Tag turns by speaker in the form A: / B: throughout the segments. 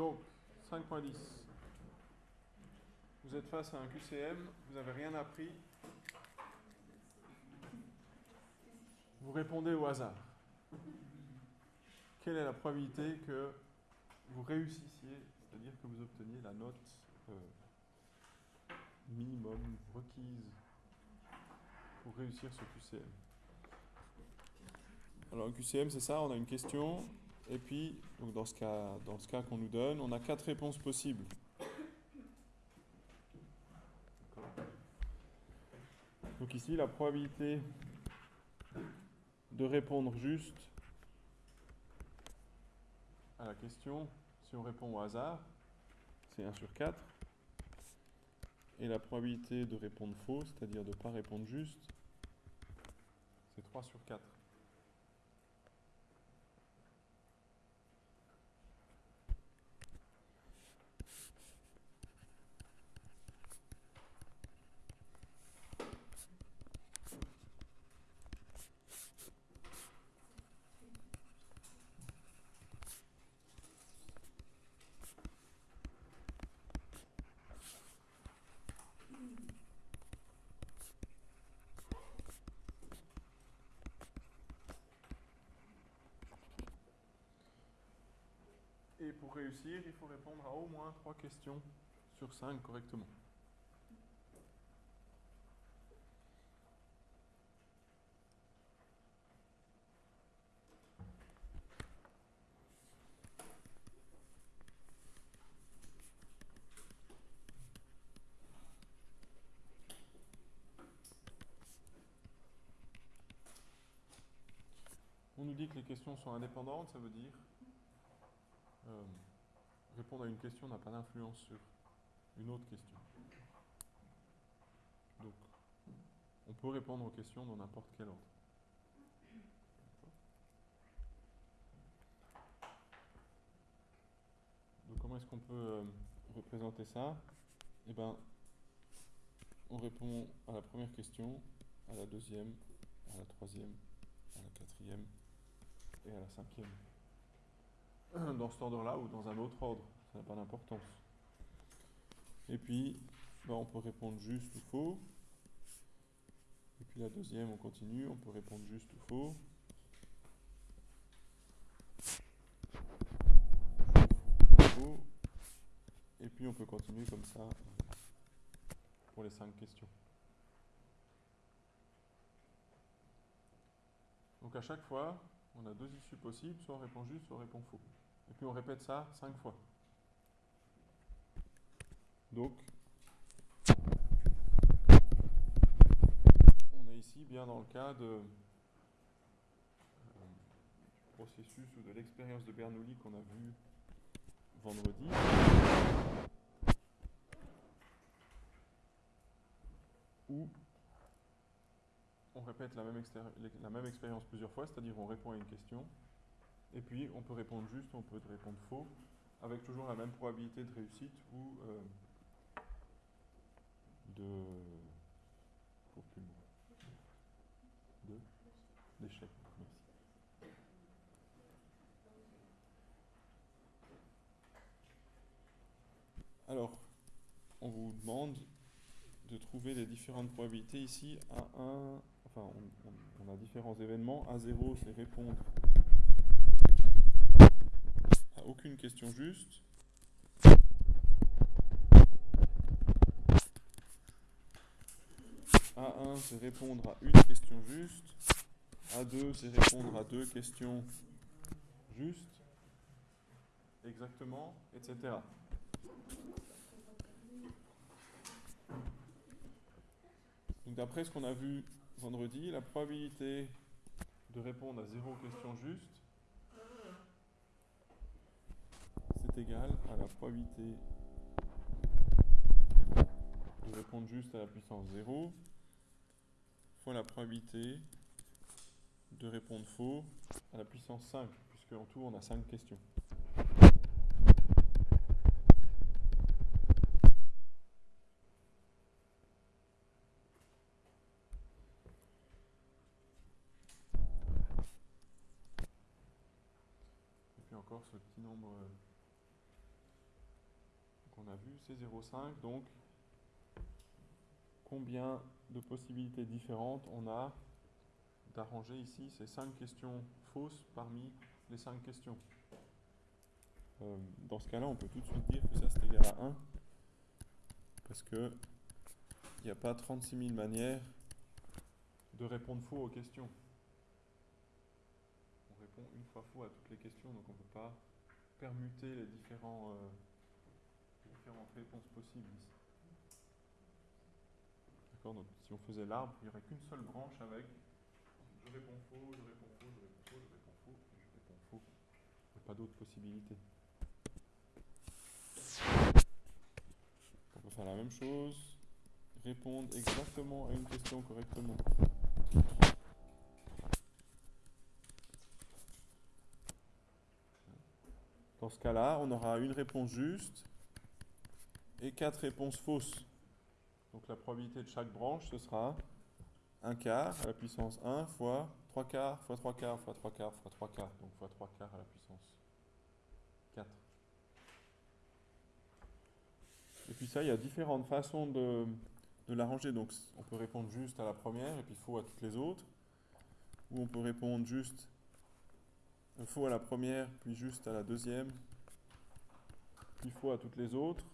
A: Donc, 5.10. Vous êtes face à un QCM, vous n'avez rien appris. Vous répondez au hasard. Quelle est la probabilité que vous réussissiez, c'est-à-dire que vous obteniez la note euh, minimum requise pour réussir ce QCM Alors, un QCM, c'est ça, on a une question, et puis, dans ce cas, dans ce cas qu'on nous donne, on a quatre réponses possibles. Donc ici, la probabilité de répondre juste à la question, si on répond au hasard, c'est 1 sur 4. Et la probabilité de répondre faux, c'est-à-dire de ne pas répondre juste, c'est 3 sur 4. Et pour réussir, il faut répondre à au moins 3 questions sur 5 correctement. On nous dit que les questions sont indépendantes, ça veut dire euh, répondre à une question n'a pas d'influence sur une autre question. Donc, on peut répondre aux questions dans n'importe quel ordre. Donc, comment est-ce qu'on peut euh, représenter ça? Eh bien, on répond à la première question, à la deuxième, à la troisième, à la quatrième et à la cinquième. dans cet ordre-là ou dans un autre ordre, ça n'a pas d'importance. Et puis, ben, on peut répondre juste ou faux. Et puis la deuxième, on continue, on peut répondre juste ou faux. Faux. Et puis on peut continuer comme ça pour les cinq questions. Donc à chaque fois, on a deux issues possibles, soit on répond juste, soit on répond faux. Et puis on répète ça cinq fois. Donc, on est ici bien dans le cas de, euh, processus ou de l'expérience de Bernoulli qu'on a vu vendredi. On répète la même, expérience plusieurs fois, c'est-à-dire on répond à une question, et puis, on peut répondre juste, on peut répondre faux, avec toujours la même probabilité de réussite ou euh, de... de? D'échec. Merci. Alors, on vous demande de trouver les différentes probabilités ici à 1, on, on a différents événements. A0 c'est répondre aucune question juste. A1, c'est répondre à une question juste. A2, c'est répondre à deux questions justes. Exactement, etc. Donc d'après ce qu'on a vu vendredi, la probabilité de répondre à zéro question juste égal à la probabilité de répondre juste à la puissance 0 fois la probabilité de répondre faux à la puissance 5, puisque en tout on a 5 questions. Ce petit nombre qu'on a vu, c'est 0,5. Donc, combien de possibilités différentes on a d'arranger ici ces 5 questions fausses parmi les 5 questions? Euh, Dans ce cas-là, on peut tout de suite dire que ça c'est égal à 1 parce que il n'y a pas 36 000 manières de répondre faux aux questions. Une fois faux à toutes les questions, donc on ne peut pas permuter les différents, euh, différentes réponses possibles. D'accord Donc si on faisait l'arbre, il n'y aurait qu'une seule branche avec je réponds faux, je réponds faux, je réponds faux, je réponds faux, je réponds faux. Il n'y a pas d'autres possibilités. On peut faire la même chose, répondre exactement à une question correctement. Dans ce cas-là, on aura une réponse juste et quatre réponses fausses. Donc la probabilité de chaque branche, ce sera 1 quart à la puissance 1 fois 3 quarts fois 3 quarts fois 3 quarts fois 3 quarts. Donc fois 3 quarts à la puissance 4. Et puis ça, il y a différentes façons de, de l'arranger. Donc on peut répondre juste à la première et puis faux à toutes les autres. Ou on peut répondre juste faux à la première, puis juste à la deuxième, puis faux à toutes les autres.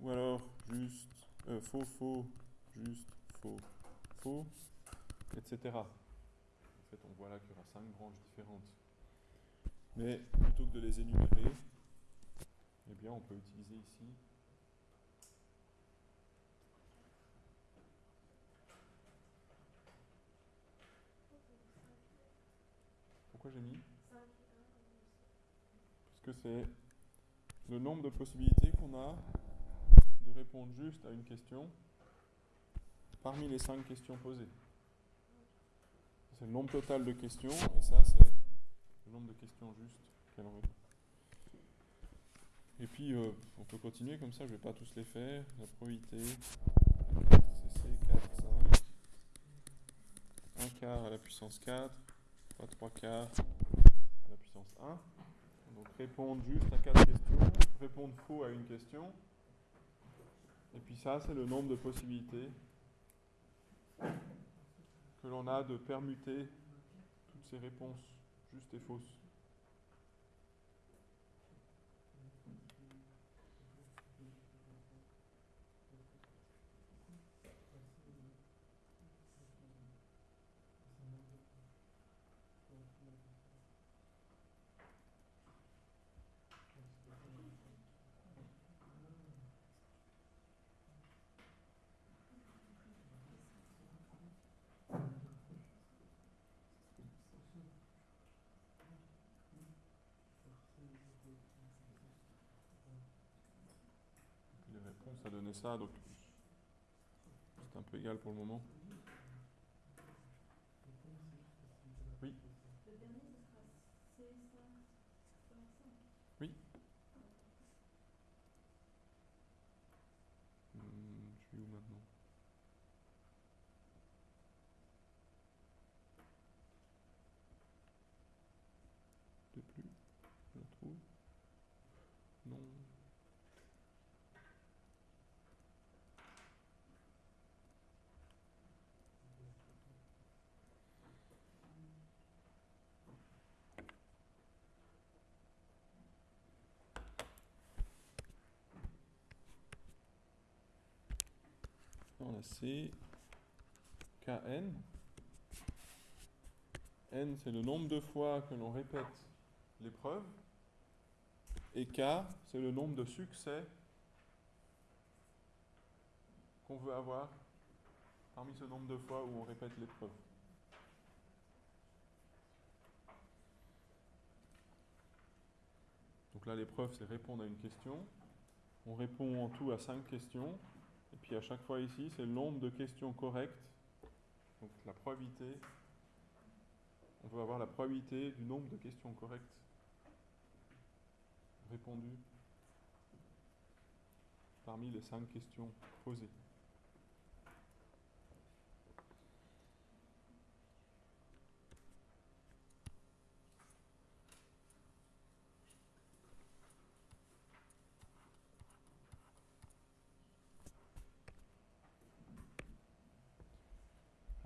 A: Ou alors juste euh, faux, faux, juste, faux, faux, etc. En fait, on voit là qu'il y aura cinq branches différentes. Mais plutôt que de les énumérer, eh bien, on peut utiliser ici Pourquoi j'ai mis Parce que c'est le nombre de possibilités qu'on a de répondre juste à une question parmi les cinq questions posées. C'est le nombre total de questions, et ça c'est le nombre de questions justes qu'elle en répond. Et puis euh, on peut continuer comme ça, je ne vais pas tous les faire. La probabilité, 4 CC, 4, 5, 1 quart à la puissance 4, fois 3 quarts à la puissance 1. Donc répondre juste à 4 questions, répondre faux à une question. Et puis ça, c'est le nombre de possibilités que l'on a de permuter toutes ces réponses justes et fausses. Les réponses a donné ça, donc c'est un peu égal pour le moment. Oui. Oui. Hmm, je suis où maintenant De plus Je la trouve Non. On a C, KN. N, c'est le nombre de fois que l'on répète l'épreuve. Et K, c'est le nombre de succès qu'on veut avoir parmi ce nombre de fois où on répète l'épreuve. Donc là, l'épreuve, c'est répondre à une question. On répond en tout à cinq questions. Et puis à chaque fois ici, c'est le nombre de questions correctes. Donc la probabilité, on veut avoir la probabilité du nombre de questions correctes répondues parmi les cinq questions posées.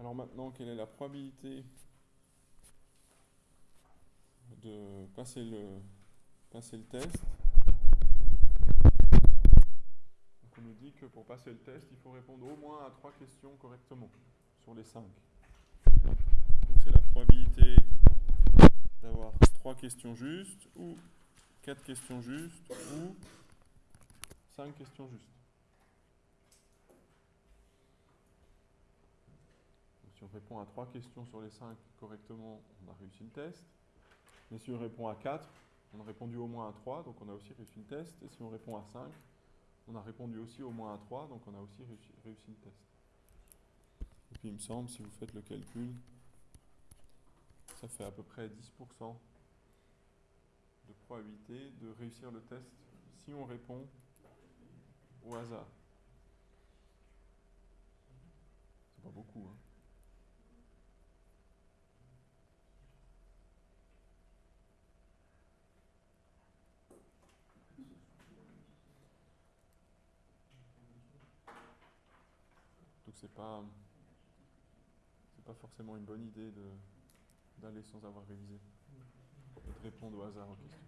A: Alors maintenant, quelle est la probabilité de passer le, passer le test on nous dit que pour passer le test, il faut répondre au moins à trois questions correctement sur les cinq. Donc c'est la probabilité d'avoir trois questions justes ou quatre questions justes ou cinq questions justes. On répond à trois questions sur les cinq correctement, on a réussi le test. Mais si on répond à 4, on a répondu au moins à 3, donc on a aussi réussi le test. Et si on répond à 5, on a répondu aussi au moins à 3, donc on a aussi réussi, réussi le test. Et puis il me semble, si vous faites le calcul, ça fait à peu près 10% de probabilité de réussir le test si on répond au hasard. C'est pas beaucoup, hein. Donc c'est pas c'est pas forcément une bonne idée de d'aller sans avoir révisé et de répondre au hasard aux questions.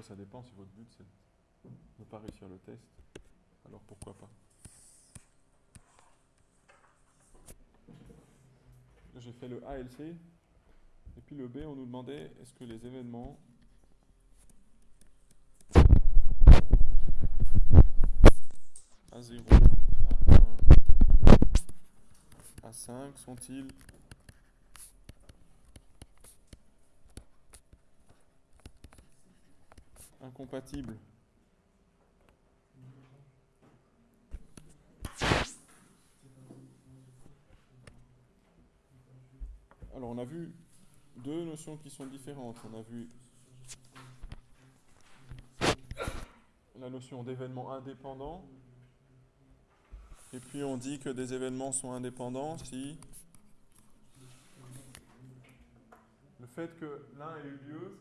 A: Ça dépend si votre but c'est de ne pas réussir le test, alors pourquoi pas? J'ai fait le ALC et puis le B on nous demandait est-ce que les événements à 0, à 1, à 5 sont-ils incompatibles Alors on a vu deux notions qui sont différentes. On a vu la notion d'événement indépendant et puis on dit que des événements sont indépendants si le fait que l'un ait eu lieu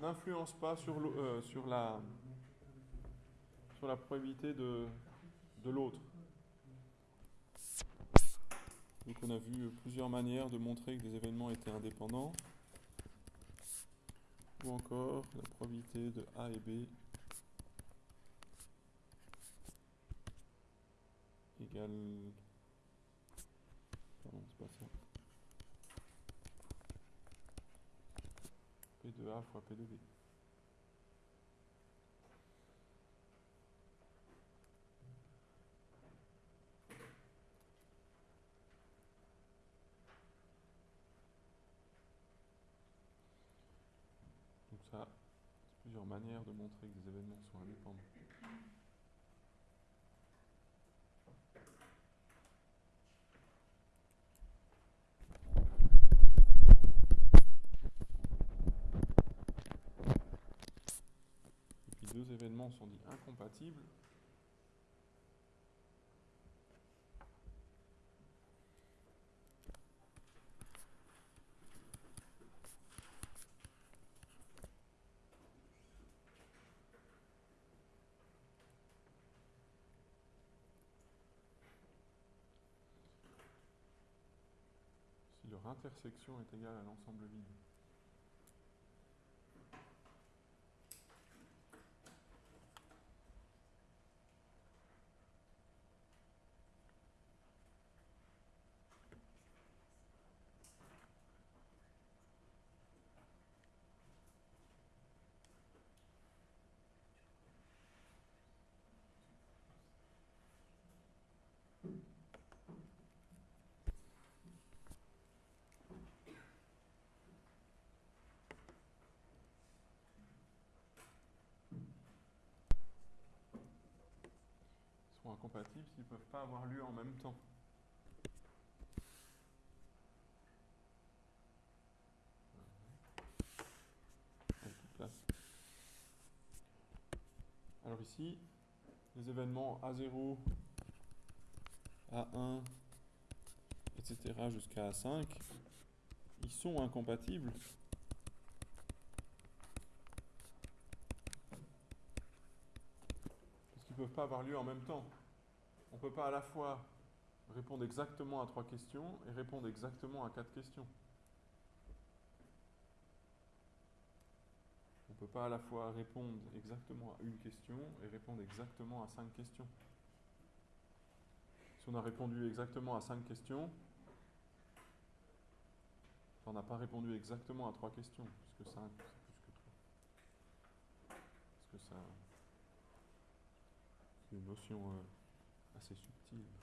A: n'influence pas sur, euh, sur, la, sur la probabilité de, de l'autre. Donc on a vu plusieurs manières de montrer que des événements étaient indépendants. Ou encore la probabilité de A et B égale... Pardon, c'est pas ça. P de A fois P de B. Donc ça, c'est plusieurs manières de montrer que des événements sont indépendants. Deux événements sont dits incompatibles, si leur intersection est égale à l'ensemble vide. Incompatibles s'ils ne peuvent pas avoir lieu en même temps. Alors ici, les événements A0, A1, etc. jusqu'à A5, ils sont incompatibles. Parce qu'ils ne peuvent pas avoir lieu en même temps. On ne peut pas à la fois répondre exactement à trois questions et répondre exactement à quatre questions. On ne peut pas à la fois répondre exactement à une question et répondre exactement à cinq questions. Si on a répondu exactement à cinq questions, on n'a pas répondu exactement à trois questions, puisque cinq, c'est plus que trois. Parce que ça, c'est une notion euh, assez subtile.